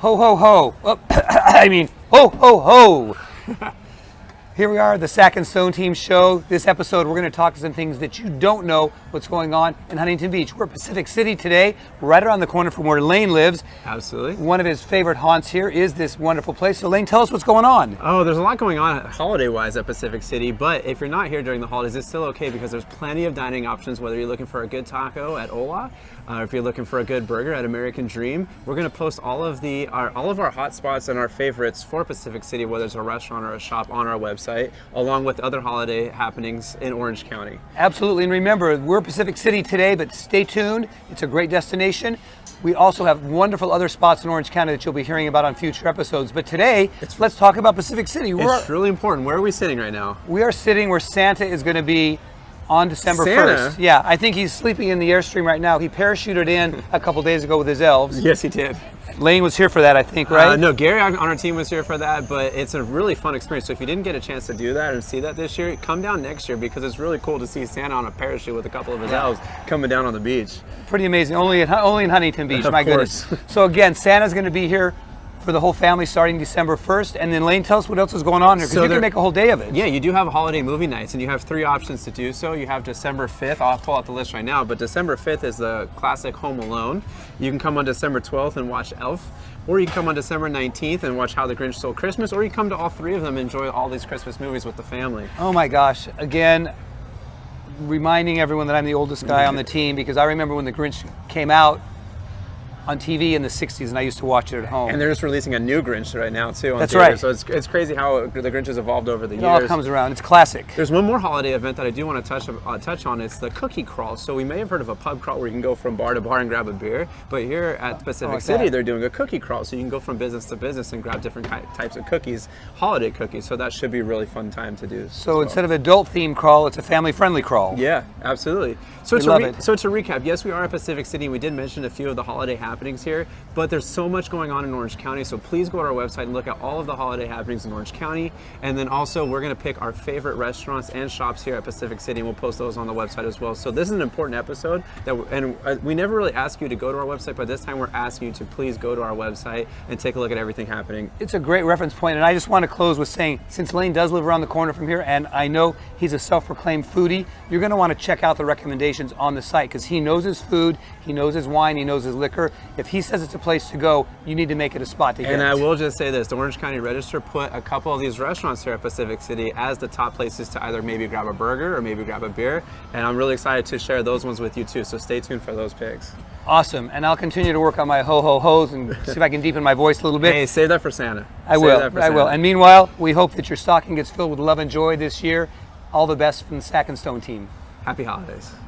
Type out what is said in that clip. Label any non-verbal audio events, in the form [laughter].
Ho, ho, ho. Oh, [coughs] I mean, ho, ho, ho. [laughs] Here we are, the Sack and Stone Team show. This episode, we're going to talk to some things that you don't know what's going on in Huntington Beach. We're at Pacific City today, right around the corner from where Lane lives. Absolutely. One of his favorite haunts here is this wonderful place. So, Lane, tell us what's going on. Oh, there's a lot going on holiday-wise at Pacific City, but if you're not here during the holidays, it's still okay because there's plenty of dining options, whether you're looking for a good taco at Ola, uh, if you're looking for a good burger at American Dream. We're going to post all of the our, all of our hot spots and our favorites for Pacific City, whether it's a restaurant or a shop on our website, along with other holiday happenings in Orange County. Absolutely, and remember, we're Pacific City today, but stay tuned. It's a great destination. We also have wonderful other spots in Orange County that you'll be hearing about on future episodes. But today, let's talk about Pacific City. We're, It's really important. Where are we sitting right now? we are sitting where Santa is going to be on December Santa? 1st. Yeah, I think he's sleeping in the Airstream right now. He parachuted in a couple days ago with his elves. [laughs] Yes, he did. Lane was here for that, I think, right? Uh, no, Gary on our team was here for that, but it's a really fun experience. So if you didn't get a chance to do that and see that this year, come down next year because it's really cool to see Santa on a parachute with a couple of his elves coming down on the beach. Pretty amazing. Only in, only in Huntington Beach, [laughs] my course. goodness. So again, Santa's going to be here for the whole family starting December 1st. And then Lane, tell us what else is going on here, because So you can make a whole day of it. Yeah, you do have holiday movie nights, and you have three options to do so. You have December 5th. I'll pull out the list right now, but December 5th is the classic Home Alone. You can come on December 12th and watch Elf, or you can come on December 19th and watch How the Grinch Stole Christmas, or you can come to all three of them and enjoy all these Christmas movies with the family. Oh my gosh. Again, reminding everyone that I'm the oldest guy mm-hmm. on the team because I remember when the Grinch came out on TV in the 60s and I used to watch it at home. And they're just releasing a new Grinch right now too. On That's theater. right. So it's, it's crazy how the Grinch has evolved over the it years. all comes around. It's classic. There's one more holiday event that I do want to touch uh, touch on. It's the cookie crawl. So we may have heard of a pub crawl where you can go from bar to bar and grab a beer, but here at Pacific like City that. they're doing a cookie crawl. So you can go from business to business and grab different types of cookies, holiday cookies. So that should be a really fun time to do. So instead of adult themed crawl, it's a family friendly crawl. Yeah, absolutely. So We to so to recap, yes, we are at Pacific City. and We did mention a few of the holiday happenings here, but there's so much going on in Orange County. So please go to our website and look at all of the holiday happenings in Orange County. And then also, we're going to pick our favorite restaurants and shops here at Pacific City, and we'll post those on the website as well. So this is an important episode that, and uh, we never really ask you to go to our website, but this time we're asking you to please go to our website and take a look at everything happening. It's a great reference point, and I just want to close with saying, since Lane does live around the corner from here, and I know he's a self-proclaimed foodie, you're going to want to check out the recommendations on the site because he knows his food, he knows his wine, he knows his liquor. If he says it's a place to go, you need to make it a spot to go. And. I will just say this, the Orange County Register put a couple of these restaurants here at Pacific City as the top places to either maybe grab a burger or maybe grab a beer. And I'm really excited to share those ones with you too. So stay tuned for those picks. Awesome, and I'll continue to work on my ho ho hos and [laughs] see if I can deepen my voice a little bit. Hey, save that for Santa. I Save will. that for I will. And meanwhile, we hope that your stocking gets filled with love and joy this year. All the best from the Sack and Stone team. Happy holidays.